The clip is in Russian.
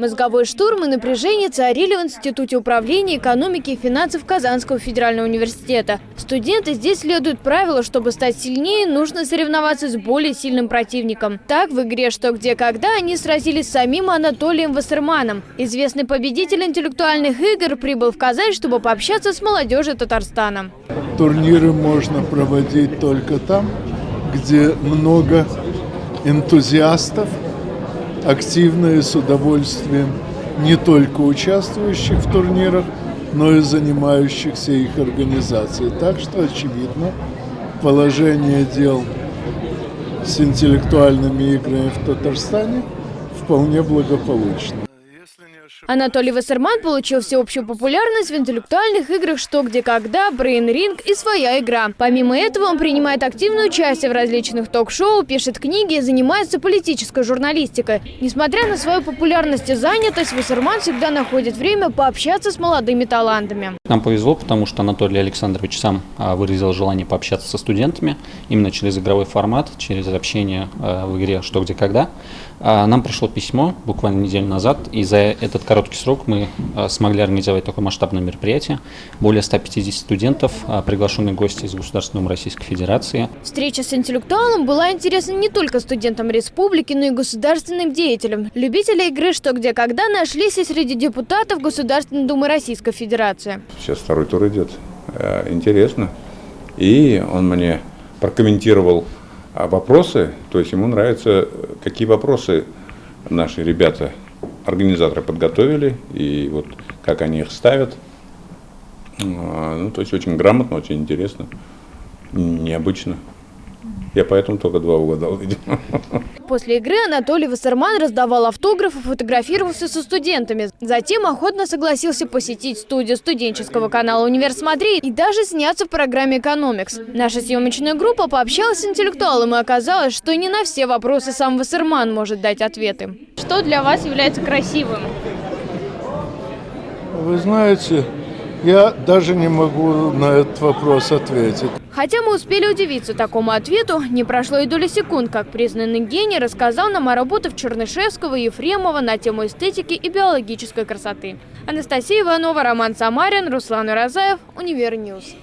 Мозговой штурм и напряжение царили в Институте управления экономики и финансов Казанского федерального университета. Студенты здесь следуют правилу, чтобы стать сильнее, нужно соревноваться с более сильным противником. Так, в игре «Что, где, когда» они сразились с самим Анатолием Вассерманом. Известный победитель интеллектуальных игр прибыл в Казань, чтобы пообщаться с молодежью Татарстана. Турниры можно проводить только там, где много энтузиастов, активно и с удовольствием не только участвующих в турнирах, но и занимающихся их организацией. Так что, очевидно, положение дел с интеллектуальными играми в Татарстане вполне благополучно. Анатолий Вассерман получил всеобщую популярность в интеллектуальных играх «Что, где, когда», «Брейн Ринг» и «Своя игра». Помимо этого, он принимает активное участие в различных ток-шоу, пишет книги и занимается политической журналистикой. Несмотря на свою популярность и занятость, Вассерман всегда находит время пообщаться с молодыми талантами. Нам повезло, потому что Анатолий Александрович сам а, выразил желание пообщаться со студентами именно через игровой формат, через общение а, в игре «Что, где, когда». А, нам пришло письмо буквально неделю назад, и за этот короткий срок мы смогли организовать такое масштабное мероприятие. Более 150 студентов, приглашенные гости из Государственной Российской Федерации. Встреча с интеллектуалом была интересна не только студентам республики, но и государственным деятелям. Любители игры «Что, где, когда» нашлись и среди депутатов Государственной Думы Российской Федерации. Сейчас второй тур идет. Э, интересно. И он мне прокомментировал а, вопросы, то есть ему нравится, какие вопросы наши ребята, организаторы подготовили, и вот как они их ставят. А, ну, то есть очень грамотно, очень интересно, необычно. Я поэтому только два угадал, видимо. После игры Анатолий Вассерман раздавал автографы, фотографировался со студентами. Затем охотно согласился посетить студию студенческого канала «Универ Смотри» и даже сняться в программе «Экономикс». Наша съемочная группа пообщалась с интеллектуалом и оказалось, что не на все вопросы сам Вассерман может дать ответы. Что для вас является красивым? Вы знаете, я даже не могу на этот вопрос ответить. Хотя мы успели удивиться такому ответу, не прошло и доли секунд, как признанный гений рассказал нам о работах Чернышевского и Ефремова на тему эстетики и биологической красоты. Анастасия Иванова, Роман Самарин, Руслан Уразаев, Univer News.